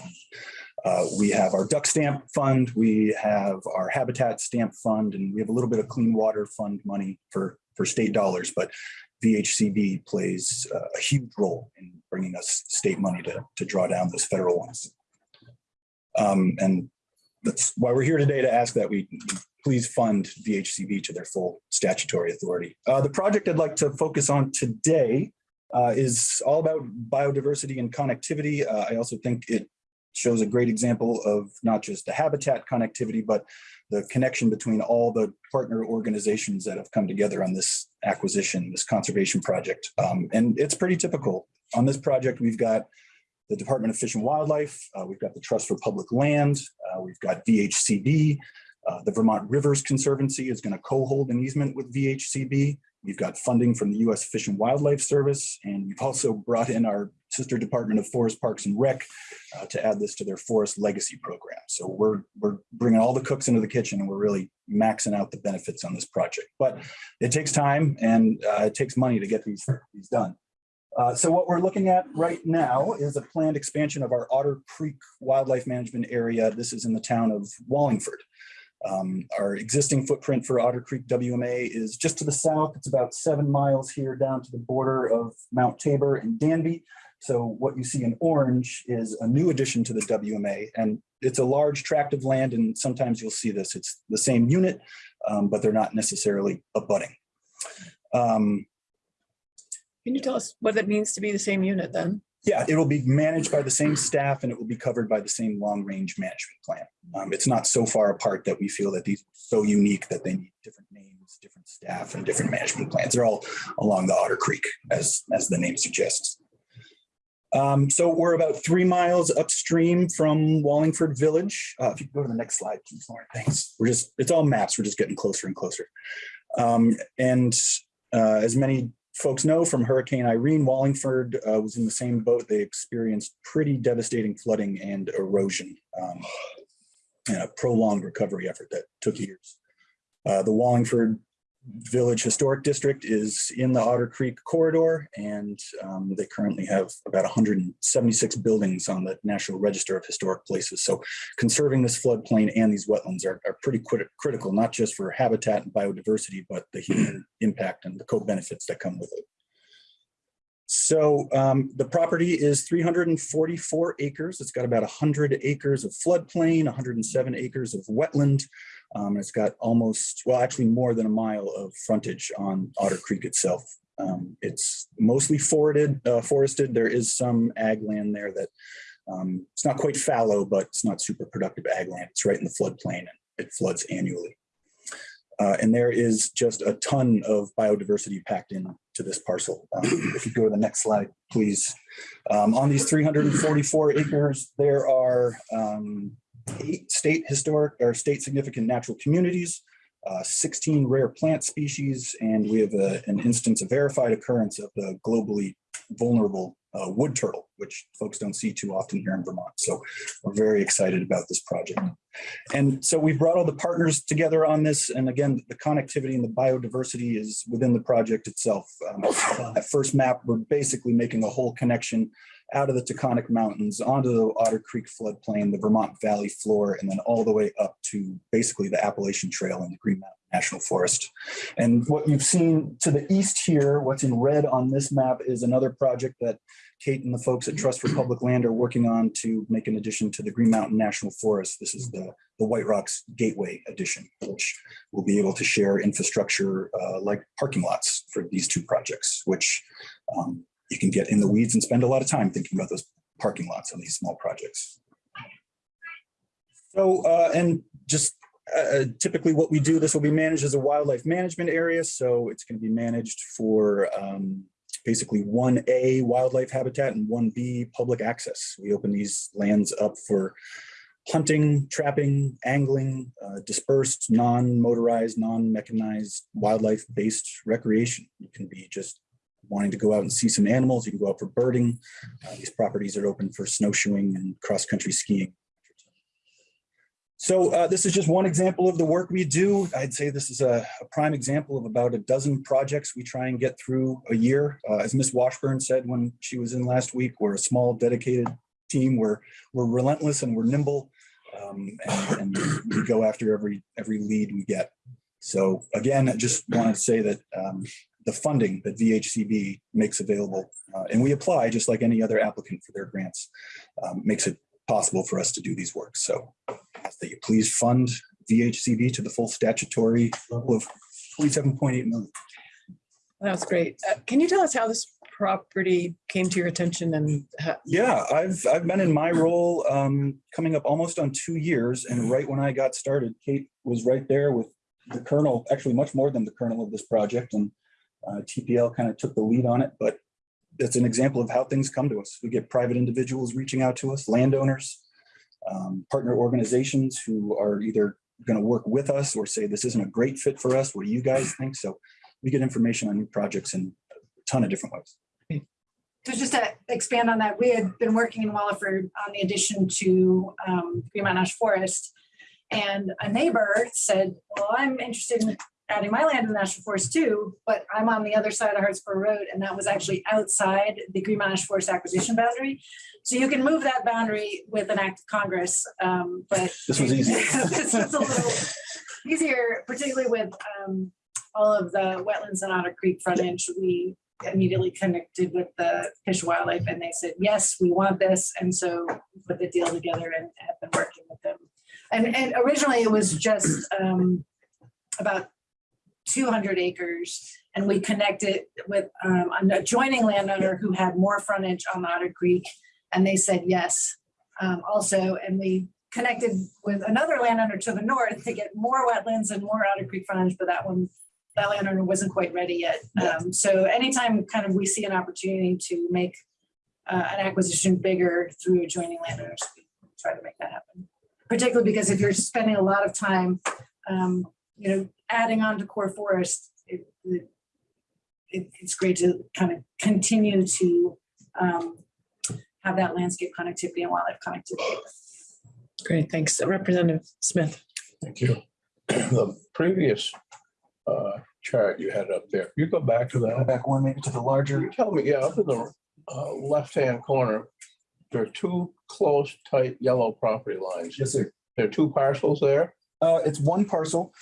Uh, we have our duck stamp fund, we have our habitat stamp fund, and we have a little bit of clean water fund money for, for state dollars, but VHCB plays uh, a huge role in bringing us state money to, to draw down those federal ones. Um, and that's why we're here today to ask that we please fund VHCB to their full statutory authority. Uh, the project I'd like to focus on today uh, is all about biodiversity and connectivity. Uh, I also think it shows a great example of not just the habitat connectivity, but the connection between all the partner organizations that have come together on this acquisition, this conservation project. Um, and it's pretty typical. On this project, we've got the Department of Fish and Wildlife, uh, we've got the Trust for Public Land, we've got VHCB, uh, the Vermont Rivers Conservancy is going to co-hold an easement with VHCB. We've got funding from the U.S. Fish and Wildlife Service, and we've also brought in our sister Department of Forest Parks and Rec uh, to add this to their Forest Legacy Program. So we're, we're bringing all the cooks into the kitchen and we're really maxing out the benefits on this project. But it takes time and uh, it takes money to get these, these done. Uh, so what we're looking at right now is a planned expansion of our Otter Creek Wildlife Management Area. This is in the town of Wallingford. Um, our existing footprint for Otter Creek WMA is just to the south. It's about seven miles here down to the border of Mount Tabor and Danby. So what you see in orange is a new addition to the WMA and it's a large tract of land and sometimes you'll see this. It's the same unit, um, but they're not necessarily abutting. Um, Can you tell us what it means to be the same unit then? yeah, it will be managed by the same staff and it will be covered by the same long-range management plan. Um, it's not so far apart that we feel that these are so unique that they need different names, different staff and different management plans. They're all along the Otter Creek as, as the name suggests. Um, so we're about three miles upstream from Wallingford Village. Uh, if you go to the next slide, please, Lauren, thanks. We're just, it's all maps. We're just getting closer and closer. Um, and uh, as many folks know from Hurricane Irene, Wallingford uh, was in the same boat. They experienced pretty devastating flooding and erosion. Um, and a prolonged recovery effort that took years. Uh, the Wallingford Village Historic District is in the Otter Creek corridor, and um, they currently have about 176 buildings on the National Register of Historic Places. So conserving this floodplain and these wetlands are, are pretty crit critical, not just for habitat and biodiversity, but the human impact and the co-benefits that come with it. So um, the property is 344 acres. It's got about 100 acres of floodplain, 107 acres of wetland. Um, it's got almost, well, actually more than a mile of frontage on Otter Creek itself. Um, it's mostly forested, uh, forested. There is some ag land there that um, it's not quite fallow, but it's not super productive ag land. It's right in the floodplain and it floods annually. Uh, and there is just a ton of biodiversity packed in to this parcel. Um, if you go to the next slide, please. Um, on these 344 acres, there are um, eight state historic or state significant natural communities, uh, 16 rare plant species, and we have a, an instance of verified occurrence of the globally vulnerable uh, wood turtle, which folks don't see too often here in Vermont. So we're very excited about this project. And so we've brought all the partners together on this. And again, the connectivity and the biodiversity is within the project itself. Um, at first map, we're basically making a whole connection out of the Taconic Mountains onto the Otter Creek floodplain, the Vermont Valley floor, and then all the way up to basically the Appalachian Trail and the Green Mountain National Forest. And what you've seen to the east here, what's in red on this map is another project that Kate and the folks at Trust for Public Land are working on to make an addition to the Green Mountain National Forest. This is the, the White Rocks Gateway addition, which will be able to share infrastructure uh, like parking lots for these two projects, which um, you can get in the weeds and spend a lot of time thinking about those parking lots on these small projects. So, uh, and just uh, typically what we do, this will be managed as a wildlife management area. So it's going to be managed for um, basically 1A wildlife habitat and 1B public access. We open these lands up for hunting, trapping, angling, uh, dispersed, non-motorized, non-mechanized wildlife-based recreation. You can be just wanting to go out and see some animals. You can go out for birding. Uh, these properties are open for snowshoeing and cross-country skiing. So uh, this is just one example of the work we do. I'd say this is a a prime example of about a dozen projects we try and get through a year. Uh, As Ms. Washburn said when she was in last week, we're a small dedicated team. We're, we're relentless and we're nimble. um, And and we go after every, every lead we get. So again, I just wanted to say that um, the funding that VHCB makes available, uh, and we apply just like any other applicant for their grants, um, makes it possible for us to do these works. So ask that you please fund VHCB to the full statutory level of twenty-seven point eight million. That was great. Uh, Can you tell us how this property came to your attention and Yeah, I've, I've been in my role um, coming up almost on two years. And right when I got started, Kate was right there with the kernel, actually much more than the kernel of this project. And uh, TPL kind of took the lead on it, but it's an example of how things come to us. We get private individuals reaching out to us, landowners, um, partner organizations who are either going to work with us or say, this isn't a great fit for us. What do you guys think? So we get information on new projects in a ton of different ways. So just to expand on that, we had been working in Wallingford on the addition to um, Green Mountain National Forest. And a neighbor said, well, I'm interested in adding my land in the National Forest too, but I'm on the other side of Hartsboro Road and that was actually outside the Green Mountain Forest acquisition boundary. So you can move that boundary with an act of Congress, um, but This was easy. this was a little easier, particularly with um, all of the wetlands and Otter Creek frontage. We immediately connected with the Fish and Wildlife and they said, yes, we want this. And so we put the deal together and have been working with them. And, and originally it was just um, about two hundred acres. And we connected with um, an adjoining landowner who had more frontage on the Otter Creek. And they said yes um, also. And we connected with another landowner to the north to get more wetlands and more Otter Creek frontage, but that one, that landowner wasn't quite ready yet. Um, so anytime kind of we see an opportunity to make uh, an acquisition bigger through adjoining landowners, we try to make that happen. Particularly because if you're spending a lot of time, um, you know, adding on to core forest, it, it, it- it's great to kind of continue to um, have that landscape connectivity and wildlife connectivity. Great, thanks. Representative Smith. Thank you. The previous uh, chart you had up there, you go back to that. Back one, maybe to the larger. Tell me, yeah, up in the uh, left-hand corner, there are two close, tight yellow property lines. Yes, sir. There are two parcels there. Uh, it's one parcel.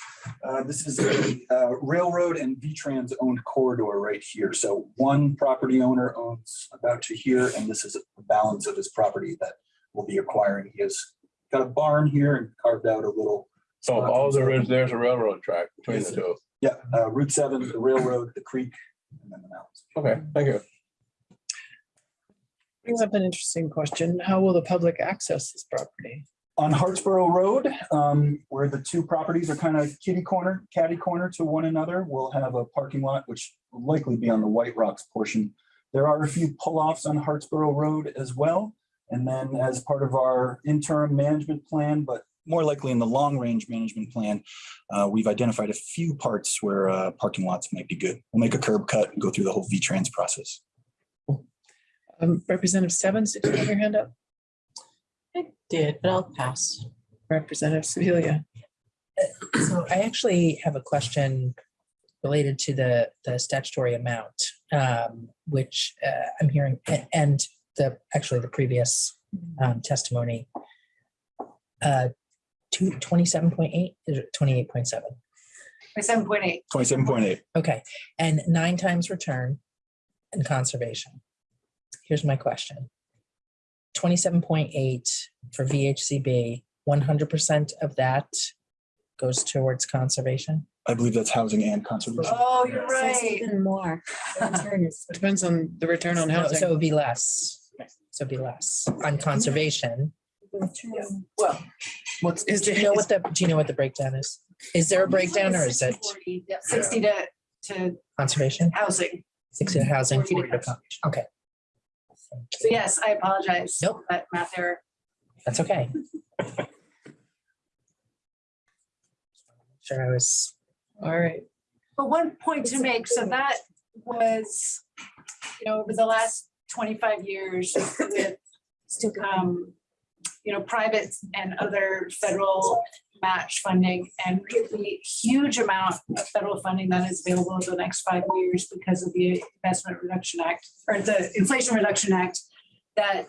Uh, this is a uh, railroad and V-Trans owned corridor right here. So one property owner owns about to here, and this is the balance of his property that we'll be acquiring. He has got a barn here and carved out a little. So all there is, there's a railroad track between the two. Yeah, uh, Route seven, the railroad, the creek, and then the mountains. Okay, thank you. Brings up an interesting question. How will the public access this property? On Hartsboro Road, um, where the two properties are kind of kitty corner, catty corner to one another, we'll have a parking lot, which will likely be on the White Rocks portion. There are a few pull-offs on Hartsboro Road as well. And then as part of our interim management plan, but more likely in the long-range management plan, uh, we've identified a few parts where uh, parking lots might be good. We'll make a curb cut and go through the whole V-Trans process. Um, Representative Stebbins, did you have your hand up? I did, but I'll pass. Representative Sibilia. So I actually have a question related to the, the statutory amount, um, which uh, I'm hearing, and the, actually the previous um, testimony. Uh, two, twenty-seven point eight, is it twenty-eight point seven? Seven point eight. Twenty-seven point eight. Okay, and nine times return and conservation. Here's my question. Twenty-seven point eight for VHCB, one hundred percent of that goes towards conservation? I believe that's housing and conservation. Oh, you're So it's right. Even more. The return is- Depends on the return on No, So housing. it'd be less. So it'd be less on conservation. the return- Well, what's, is Do you know what the, do you know what the breakdown is? Is there a breakdown or is it 60, yeah, Sixty to, to conservation? housing. Sixty to housing, 40 forty to to con- okay. So yes, I apologize. Nope. That math error. That's okay. Sure, I was, all right. But one point to make, so that was, you know, over the last twenty-five years with um, you know, private and other federal match funding and the huge amount of federal funding that is available over the next five years because of the Investment Reduction Act or the Inflation Reduction Act that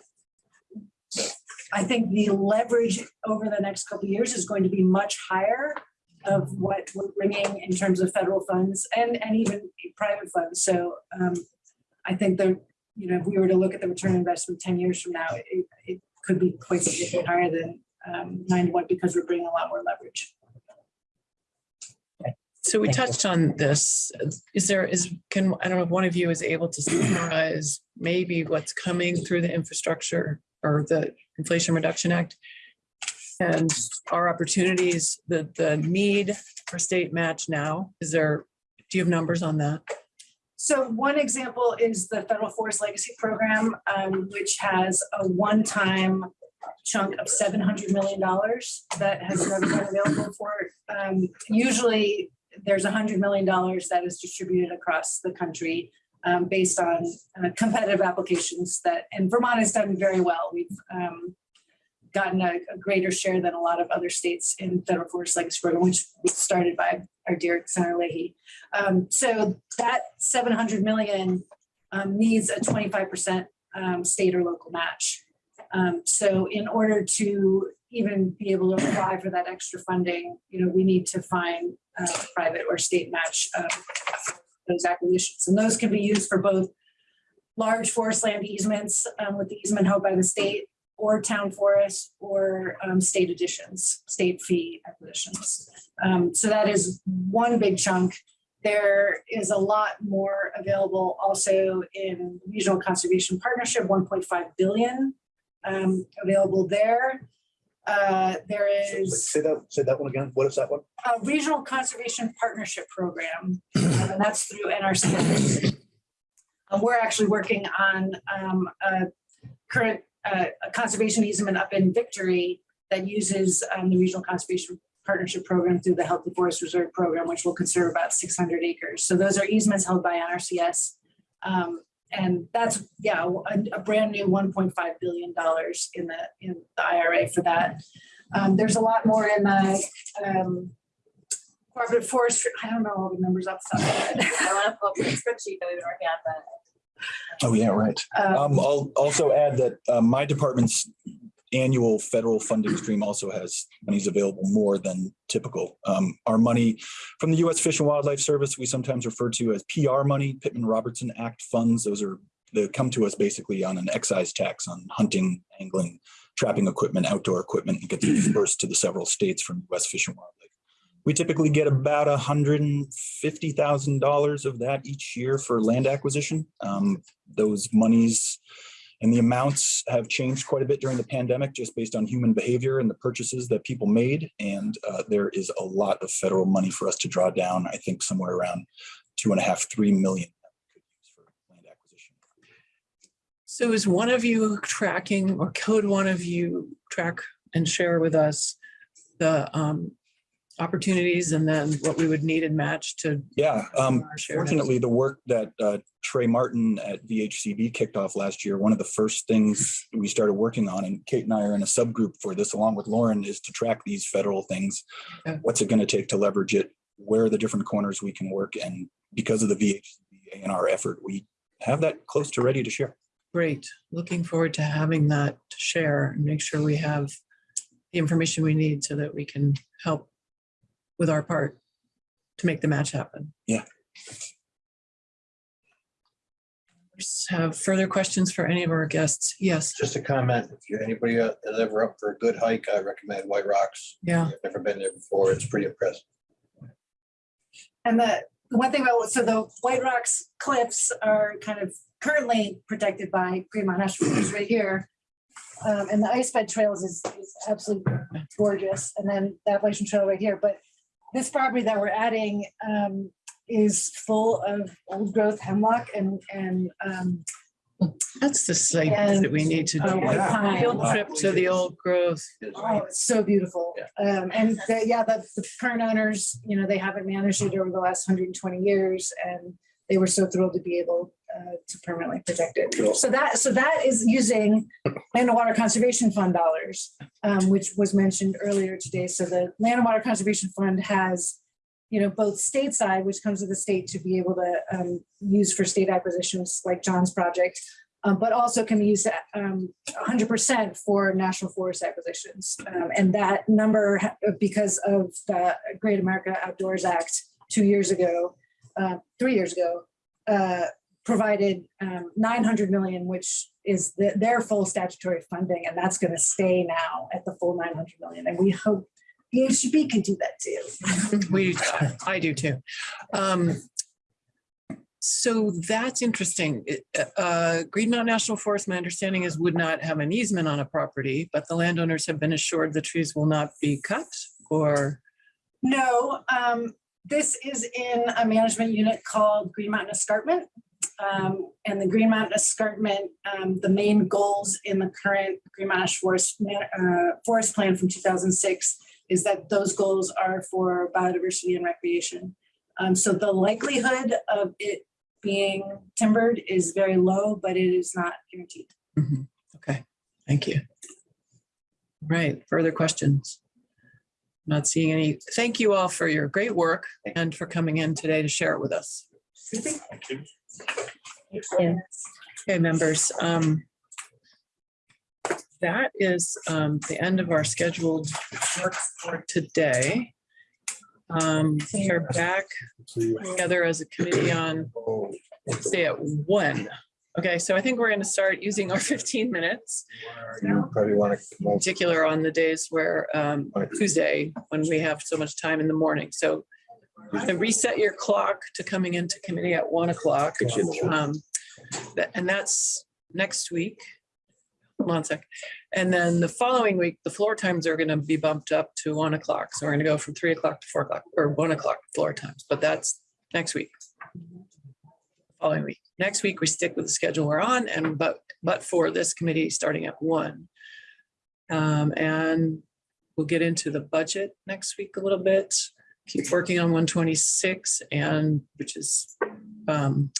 I think the leverage over the next couple years is going to be much higher of what we're bringing in terms of federal funds and, and even private funds. So um, I think that, you know, if we were to look at the return investment ten years from now, it, it could be quite significantly higher than um, nine to one because we're bringing a lot more leverage. So we Thank you. touched on this. Is there, is, can, I don't know if one of you is able to summarize maybe what's coming through the infrastructure or the Inflation Reduction Act? And our opportunities, the, the need for state match now, is there, do you have numbers on that? So one example is the Federal Forest Legacy Program, um, which has a one-time chunk of seven hundred million dollars that has never been available for. Um, usually, there's hundred million dollars that is distributed across the country um, based on uh, competitive applications that, and Vermont has done very well. We've um, gotten a, a greater share than a lot of other states in Federal Forest Legacy Program, which was started by our dear Senator Leahy. Um, so that seven hundred million um, needs a twenty-five percent um, state or local match. Um, so in order to even be able to apply for that extra funding, you know, we need to find uh, private or state match um, those acquisitions. And those can be used for both large forest land easements um, with the easement held by the state or town forests or um, state additions, state fee acquisitions. Um, so that is one big chunk. There is a lot more available also in regional conservation partnership, 1.5 billion um, available there. Uh, there is Say that, say that one again. What is that one? a regional conservation partnership program, and that's through NRC. Um, we're actually working on um, a current uh, a conservation easement up in Victory that uses um, the regional conservation partnership program through the Healthy Forest Reserve Program, which will conserve about 600 acres. So those are easements held by NRCS. Um, and that's, yeah, a, a brand new $1.5 billion in the, in the IRA for that. Um, there's a lot more in the um, Cooperative Forestry, I don't know all the numbers off the top of my head. I want to pull up the spreadsheet that we've been working on, but Oh, yeah, right. Um, Um, I'll also add that uh, my department's annual federal funding stream also has monies available more than typical. Um, Our money from the U.S. Fish and Wildlife Service, we sometimes refer to as PR money, Pittman Robertson Act funds. Those are, they come to us basically on an excise tax on hunting, angling, trapping equipment, outdoor equipment, and gets dispersed to the several states from U.S. Fish and Wildlife. We typically get about a hundred and fifty thousand dollars of that each year for land acquisition. Um, Those monies and the amounts have changed quite a bit during the pandemic, just based on human behavior and the purchases that people made. And uh, there is a lot of federal money for us to draw down, I think somewhere around two and a half, three million. So is one of you tracking or could one of you track and share with us the um, opportunities and then what we would need and match to Yeah, um. Fortunately, the work that uh, Trey Martin at VHCB kicked off last year, one of the first things we started working on, and Kate and I are in a subgroup for this along with Lauren, is to track these federal things. Okay. What's it going to take to leverage it? Where are the different corners we can work? And because of the VHCB and R effort, we have that close to ready to share. Great. Looking forward to having that to share and make sure we have the information we need so that we can help with our part to make the match happen. Yeah. Have further questions for any of our guests? Yes, Just a comment, if you're anybody uh, that's ever up for a good hike, I recommend White Rocks. yeah. I've never been there before. It's pretty impressive. And the, the one thing about, so the White Rocks cliffs are kind of currently protected by Green Mountain National Forest right here. Um, and the ice bed trails is, is absolutely gorgeous. And then the Appalachian Trail right here, but this property that we're adding, um, is full of old growth hemlock and, and, um, That's the site that we need to uh, do. white pine. Field trip to the old growth. Oh, it's so beautiful. Um, and the, yeah, the, the current owners, you know, they haven't managed it over the last hundred and twenty years and they were so thrilled to be able uh, to permanently protect it. So that, so that is using land and water conservation fund dollars, um, which was mentioned earlier today. So the land and water conservation fund has, you know, both stateside, which comes to the state to be able to um, use for state acquisitions like John's project, um, but also can be used um, 100% for national forest acquisitions. Um, And that number, because of the Great America Outdoors Act two years ago, uh, three years ago, uh, provided um, 900 million, which is the- their full statutory funding, and that's going to stay now at the full 900 million. And we hope VHCB can do that too. We, I do too. Um, So that's interesting. Uh, Green Mountain National Forest, my understanding is would not have an easement on a property, but the landowners have been assured the trees will not be cut or, No, um, this is in a management unit called Green Mountain Escarpment. Um, and the Green Mountain Escarpment, um, the main goals in the current Green Mountain Forest, uh, Forest Plan from two thousand six is that those goals are for biodiversity and recreation. Um, so the likelihood of it being timbered is very low, but it is not guaranteed. Mhm. okay, thank you. Right, further questions? Not seeing any. Thank you all for your great work and for coming in today to share it with us. Okay, members, um, that is, um, the end of our scheduled work for today. Um, we are back together as a committee on, say at one. Okay, so I think we're gonna start using our fifteen minutes, You probably want to. in particular on the days where, um, Tuesday, when we have so much time in the morning. So to reset your clock to coming into committee at one o'clock. It's in the- Um, that- and that's next week. Hold on a sec. And then the following week, the floor times are gonna be bumped up to one o'clock. So we're gonna go from three o'clock to four o'clock or one o'clock floor times, but that's next week. Following week. Next week, we stick with the schedule we're on and but, but for this committee starting at one. Um, and we'll get into the budget next week a little bit. Keep working on one twenty-six and which is um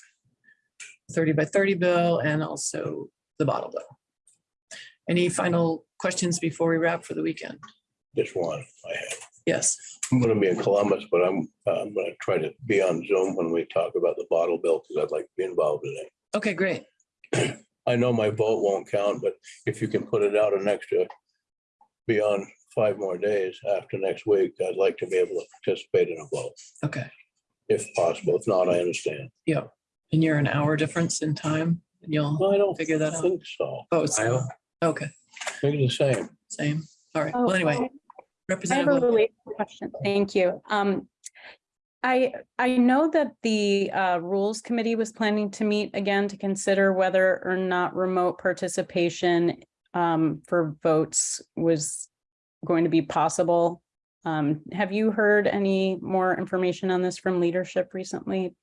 thirty by thirty bill and also the bottle bill. Any final questions before we wrap for the weekend? Just one I have. Yes, I'm gonna be in Columbus, but I'm, I'm gonna try to be on Zoom when we talk about the bottle bill, because I'd like to be involved in it. okay, great. I know my vote won't count, but if you can put it out an extra beyond five more days after next week, I'd like to be able to participate in a vote, Okay, if possible. If not, I understand. yeah. And you're an hour difference in time and you'll Well, I don't figure that out. think so. Oh, it's, okay, I think it's the same. same. All right. Oh, Well, anyway, I have a Representative, related question. Thank you. Um, I, I know that the uh, Rules Committee was planning to meet again to consider whether or not remote participation um, for votes was going to be possible. Um, have you heard any more information on this from leadership recently?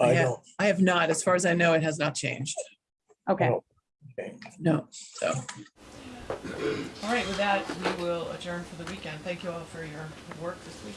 I, have, I have not. As far as I know, it has not changed. Okay. Oh, okay. no. So. All right, with that, we will adjourn for the weekend. Thank you all for your work this week.